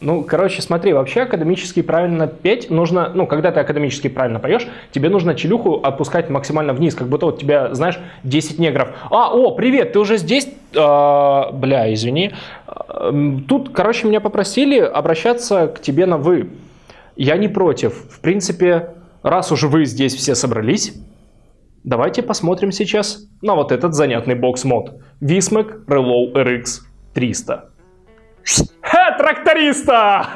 Ну, короче, смотри, вообще академически правильно петь нужно, ну, когда ты академически правильно поешь, тебе нужно челюху опускать максимально вниз, как будто вот тебя, знаешь, 10 негров. А, о, привет, ты уже здесь? А, бля, извини. Тут, короче, меня попросили обращаться к тебе на «вы». Я не против. В принципе, раз уже вы здесь все собрались, давайте посмотрим сейчас на вот этот занятный бокс-мод. Vismac Relow RX 300. Тракториста!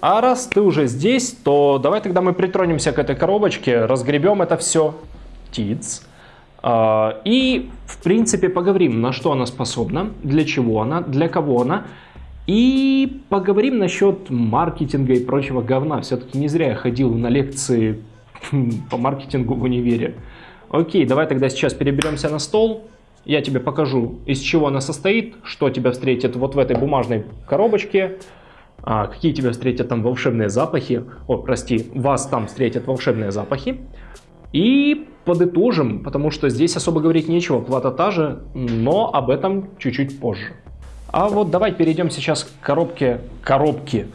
А раз ты уже здесь, то давай тогда мы притронемся к этой коробочке, разгребем это все. Тиц. А, и, в принципе, поговорим, на что она способна, для чего она, для кого она. И поговорим насчет маркетинга и прочего говна. Все-таки не зря я ходил на лекции по маркетингу в универе. Окей, давай тогда сейчас переберемся на стол. Я тебе покажу, из чего она состоит, что тебя встретит вот в этой бумажной коробочке, а, какие тебя встретят там волшебные запахи. О, прости, вас там встретят волшебные запахи. И подытожим, потому что здесь особо говорить нечего, плата та же, но об этом чуть-чуть позже. А вот давай перейдем сейчас к коробке, коробке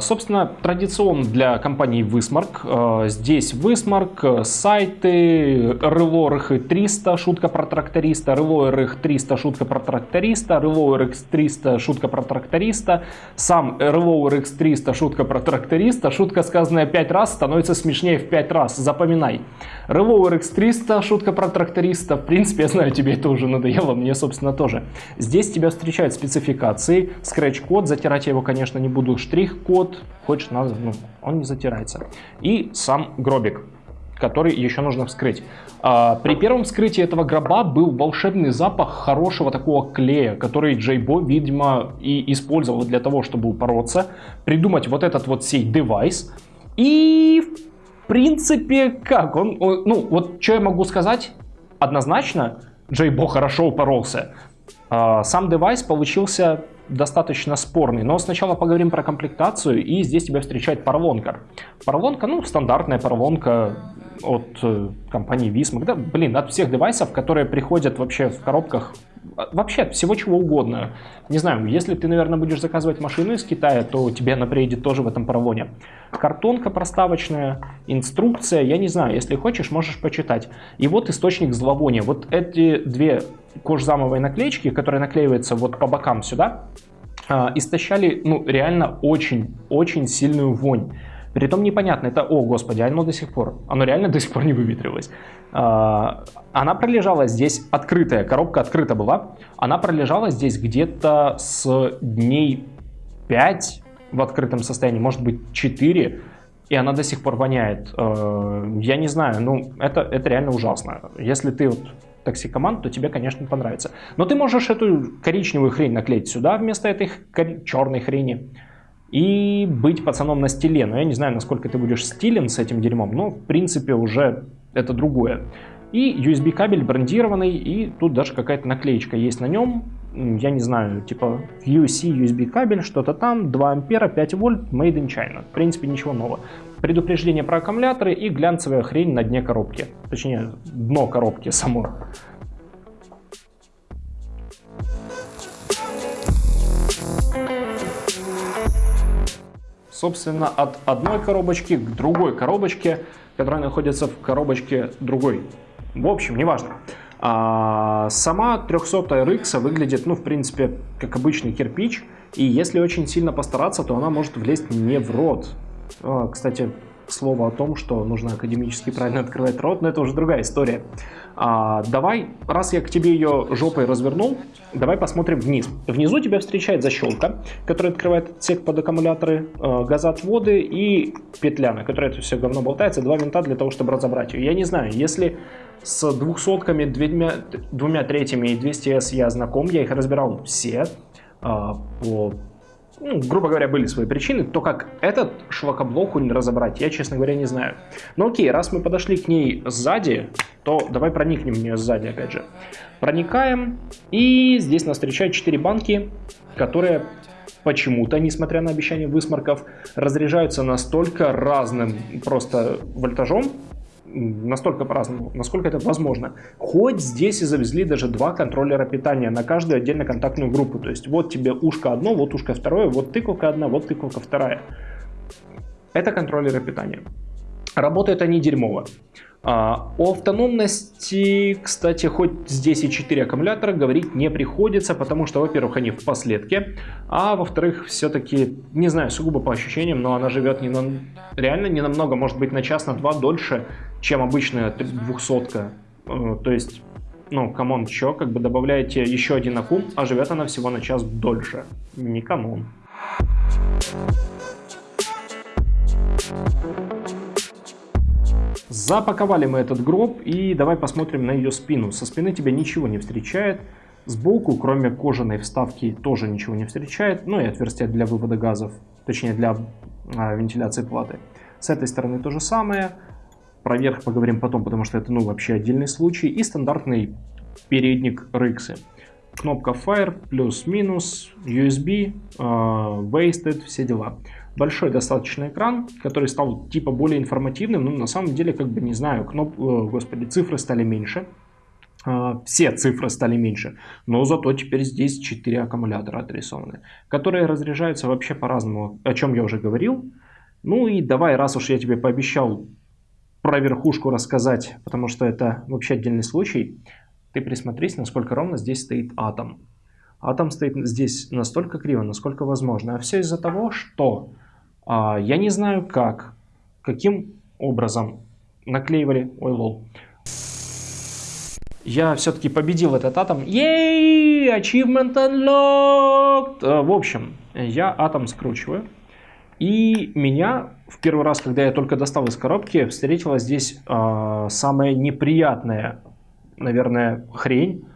собственно, традиционно для компании Высмарк. А, здесь Высмарк, сайты, Рыло РХ 300, шутка про тракториста, Рыло РХ 300, шутка про тракториста, Рыло RX 300, шутка про тракториста, сам Рыло RX 300, шутка про тракториста, шутка, сказанная 5 раз, становится смешнее в 5 раз, запоминай. Рыло RX 300, шутка про тракториста, в принципе, я знаю, тебе это уже надоело, мне, собственно, тоже. Здесь тебя встречают спецификации, скретч-код, затирать я его, конечно, не буду, штрих код, хочешь назов, ну, он не затирается. И сам гробик, который еще нужно вскрыть. А, при первом вскрытии этого гроба был волшебный запах хорошего такого клея, который Джейбо, видимо, и использовал для того, чтобы упороться, придумать вот этот вот сей девайс. И, в принципе, как? Он, он ну, вот что я могу сказать? Однозначно, Джейбо хорошо упоролся. А, сам девайс получился достаточно спорный. Но сначала поговорим про комплектацию, и здесь тебя встречает поролонка. Поролонка, ну, стандартная поролонка от э, компании Vismac. Да, блин, от всех девайсов, которые приходят вообще в коробках, а, вообще от всего чего угодно. Не знаю, если ты, наверное, будешь заказывать машину из Китая, то тебе она приедет тоже в этом поролоне. Картонка проставочная, инструкция, я не знаю, если хочешь, можешь почитать. И вот источник зловония. Вот эти две кожзамовые наклеечки, которые наклеиваются вот по бокам сюда, а, истощали, ну, реально очень-очень сильную вонь. Притом непонятно, это, о господи, оно до сих пор, оно реально до сих пор не выветрилось. А, она пролежала здесь, открытая, коробка открыта была, она пролежала здесь где-то с дней 5 в открытом состоянии, может быть 4, и она до сих пор воняет. А, я не знаю, ну, это, это реально ужасно. Если ты вот токсикоман, то тебе, конечно, понравится. Но ты можешь эту коричневую хрень наклеить сюда вместо этой черной хрени и быть пацаном на стиле. Но я не знаю, насколько ты будешь стилен с этим дерьмом, но в принципе уже это другое. И USB кабель брендированный, и тут даже какая-то наклеечка есть на нем. Я не знаю, типа UC USB кабель, что-то там, 2 ампера, 5 вольт, made in China. В принципе, ничего нового. Предупреждение про аккумуляторы и глянцевая хрень на дне коробки. Точнее, дно коробки само. Собственно, от одной коробочки к другой коробочке, которая находится в коробочке другой. В общем, неважно. А сама 300 RX выглядит, ну, в принципе, как обычный кирпич. И если очень сильно постараться, то она может влезть не в рот. А, кстати, слово о том, что нужно академически правильно открывать рот, но это уже другая история. А, давай, раз я к тебе ее жопой развернул, давай посмотрим вниз. Внизу тебя встречает защелка, которая открывает отсек под аккумуляторы, э, газоотводы и петля, на которой это все говно болтается, два винта для того, чтобы разобрать ее. Я не знаю, если с двухсотками, двумя, двумя третьими и 200S я знаком, я их разбирал все э, по ну, грубо говоря, были свои причины, то как этот шлакоблок разобрать, я, честно говоря, не знаю. Но окей, раз мы подошли к ней сзади, то давай проникнем в нее сзади, опять же. Проникаем, и здесь нас встречают 4 банки, которые почему-то, несмотря на обещание высморков, разряжаются настолько разным просто вольтажом, настолько по-разному, насколько это возможно. Хоть здесь и завезли даже два контроллера питания на каждую отдельно контактную группу. То есть вот тебе ушко одно, вот ушко второе, вот тыковка одна, вот тыковка вторая. Это контроллеры питания. Работают они дерьмово. А, о автономности, кстати, хоть здесь и 4 аккумулятора, говорить не приходится, потому что, во-первых, они в последке, а во-вторых, все-таки, не знаю, сугубо по ощущениям, но она живет не на, реально не намного, может быть, на час, на два дольше, чем обычная 200 э, То есть, ну, come on, чё, как бы добавляете еще один аккум, а живет она всего на час дольше. Не come on. Запаковали мы этот гроб и давай посмотрим на ее спину. Со спины тебя ничего не встречает. Сбоку, кроме кожаной вставки, тоже ничего не встречает. Ну и отверстие для вывода газов, точнее для а, вентиляции платы. С этой стороны то же самое. Про верх поговорим потом, потому что это ну вообще отдельный случай. И стандартный передник Рыксы. Кнопка Fire, плюс-минус, USB, э, Wasted, все дела большой достаточно экран, который стал типа более информативным, но на самом деле, как бы, не знаю, кноп... Э, господи, цифры стали меньше. А, все цифры стали меньше, но зато теперь здесь 4 аккумулятора отрисованы, которые разряжаются вообще по-разному, о чем я уже говорил. Ну и давай, раз уж я тебе пообещал про верхушку рассказать, потому что это вообще отдельный случай, ты присмотрись, насколько ровно здесь стоит атом. Атом стоит здесь настолько криво, насколько возможно. А все из-за того, что а, я не знаю как, каким образом наклеивали, ой лол, я все-таки победил этот атом. Ей, achievement unlocked! А, в общем, я атом скручиваю. И меня в первый раз, когда я только достал из коробки, встретила здесь э, самая неприятная, наверное, хрень,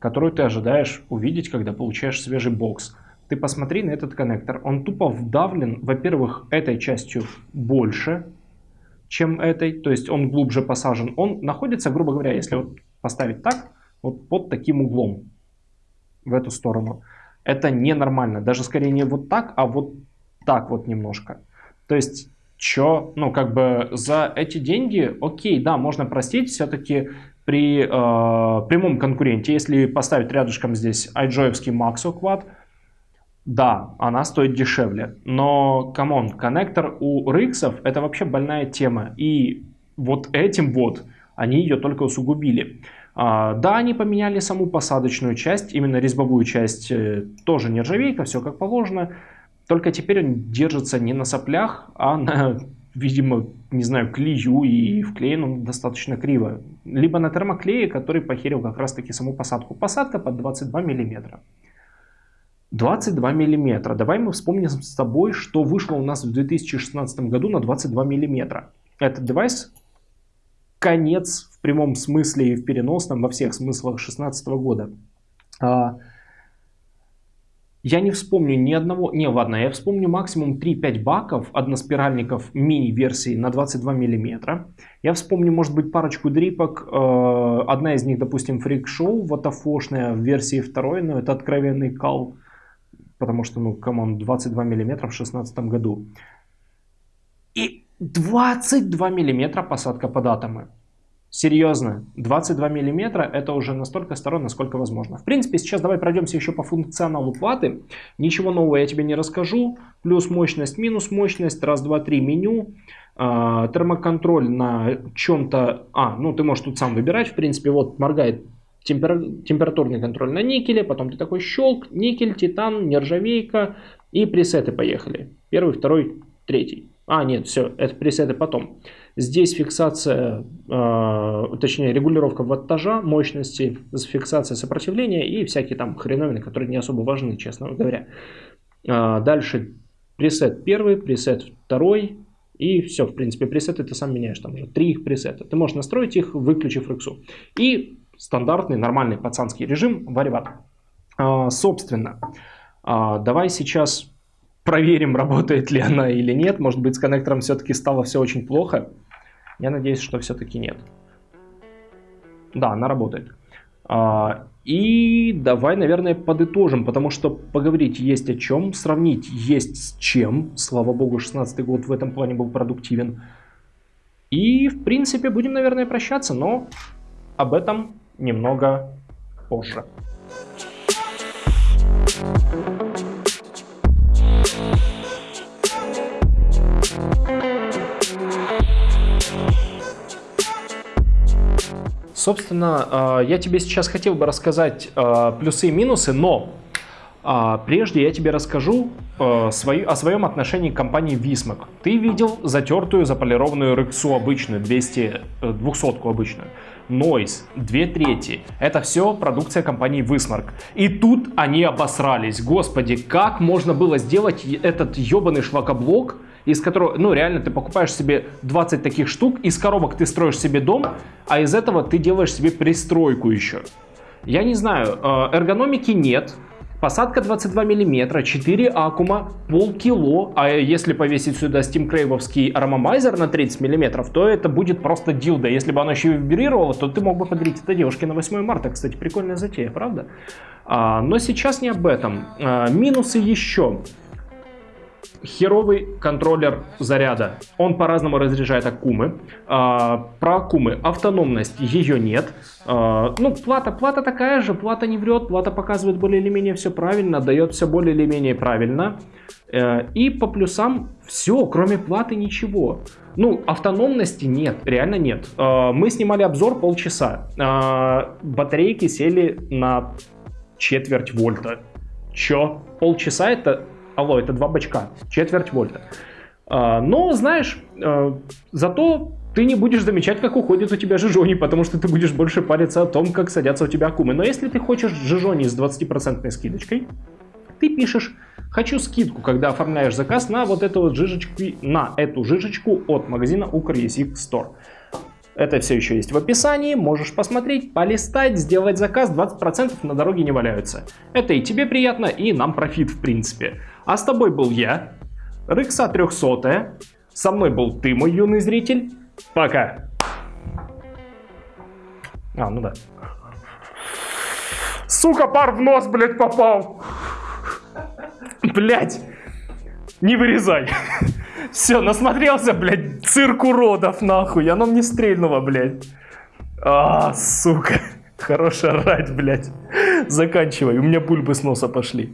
которую ты ожидаешь увидеть, когда получаешь свежий бокс. Ты посмотри на этот коннектор. Он тупо вдавлен, во-первых, этой частью больше, чем этой. То есть он глубже посажен. Он находится, грубо говоря, если вот поставить так, вот под таким углом в эту сторону. Это ненормально. Даже скорее не вот так, а вот так вот немножко. То есть, чё, ну как бы за эти деньги, окей, да, можно простить, все-таки при э, прямом конкуренте, если поставить рядышком здесь iJoy-овский Maxo Quad, да, она стоит дешевле, но, come on, коннектор у Риксов это вообще больная тема, и вот этим вот они ее только усугубили. А, да, они поменяли саму посадочную часть, именно резьбовую часть, э, тоже нержавейка, все как положено, только теперь он держится не на соплях, а на, видимо, не знаю, клею, и вклеен он достаточно криво. Либо на термоклее, который похерил как раз таки саму посадку. Посадка под 22 миллиметра. 22 миллиметра. Давай мы вспомним с тобой, что вышло у нас в 2016 году на 22 миллиметра. Этот девайс конец в прямом смысле и в переносном, во всех смыслах 2016 года. Я не вспомню ни одного, не ладно, я вспомню максимум 3-5 баков односпиральников мини-версии на 22 миллиметра. Я вспомню, может быть, парочку дрипок. Э, одна из них, допустим, Show, ватафошная в версии второй, но это откровенный кал потому что, ну, come on, 22 миллиметра в 2016 году. И 22 миллиметра посадка под атомы. Серьезно, 22 миллиметра это уже настолько старо, насколько возможно. В принципе, сейчас давай пройдемся еще по функционалу платы. Ничего нового я тебе не расскажу. Плюс мощность, минус мощность, раз, два, три меню. Э, термоконтроль на чем-то... А, ну ты можешь тут сам выбирать. В принципе, вот моргает темпер... температурный контроль на никеле, потом ты такой щелк, никель, титан, нержавейка и пресеты поехали. Первый, второй, третий. А, нет, все, это пресеты потом. Здесь фиксация, э, точнее регулировка ваттажа, мощности, фиксация сопротивления и всякие там хреновины, которые не особо важны, честно говоря. Э, дальше пресет первый, пресет второй, и все, в принципе, пресеты ты сам меняешь, там уже три их пресета. Ты можешь настроить их, выключив рексу. И стандартный, нормальный пацанский режим вариват. А, собственно, а, давай сейчас проверим, работает ли она или нет. Может быть, с коннектором все-таки стало все очень плохо. Я надеюсь, что все-таки нет. Да, она работает. А, и давай, наверное, подытожим, потому что поговорить есть о чем, сравнить есть с чем. Слава богу, 16 год в этом плане был продуктивен. И, в принципе, будем, наверное, прощаться, но об этом немного позже. Собственно, а, я тебе сейчас хотел бы рассказать а, плюсы и минусы, но а, прежде я тебе расскажу о своем отношении к компании Vismac. Ты видел затертую заполированную рексу обычную, 200, 200 э, обычную. Noise, 2 трети. Это все продукция компании Vismark. И тут они обосрались. Господи, как можно было сделать этот ебаный шлакоблок из которого, ну, реально ты покупаешь себе 20 таких штук, из коробок ты строишь себе дом, а из этого ты делаешь себе пристройку еще. Я не знаю, э, эргономики нет, Посадка 22 мм, 4 аккума, полкило, а если повесить сюда Steam Крейвовский аромамайзер на 30 мм, то это будет просто дилда. Если бы оно еще вибрировало, то ты мог бы подарить это девушке на 8 марта. Кстати, прикольная затея, правда? А, но сейчас не об этом. А, минусы еще херовый контроллер заряда. Он по-разному разряжает аккумы. А, про аккумы автономность ее нет. А, ну, плата, плата такая же, плата не врет, плата показывает более или менее все правильно, дает все более или менее правильно. А, и по плюсам все, кроме платы ничего. Ну, автономности нет, реально нет. А, мы снимали обзор полчаса. А, батарейки сели на четверть вольта. Чё? Полчаса это Алло, это два бачка, четверть вольта. А, но, знаешь, а, зато ты не будешь замечать, как уходит у тебя жижони, потому что ты будешь больше париться о том, как садятся у тебя аккумы. Но если ты хочешь жижони с 20% скидочкой, ты пишешь «Хочу скидку», когда оформляешь заказ на вот эту вот жижечку, на эту жижечку от магазина Ukryesik Store. Это все еще есть в описании, можешь посмотреть, полистать, сделать заказ, 20% на дороге не валяются. Это и тебе приятно, и нам профит в принципе. А с тобой был я, Рыкса 300, со мной был ты, мой юный зритель. Пока. А, ну да. Сука, пар в нос, блядь, попал. Блядь. Не вырезай. Все, насмотрелся, блядь, цирк уродов, нахуй. Оно мне стрельнуло, блядь. А, сука. Хорош орать, блядь. Заканчивай, у меня бульбы с носа пошли.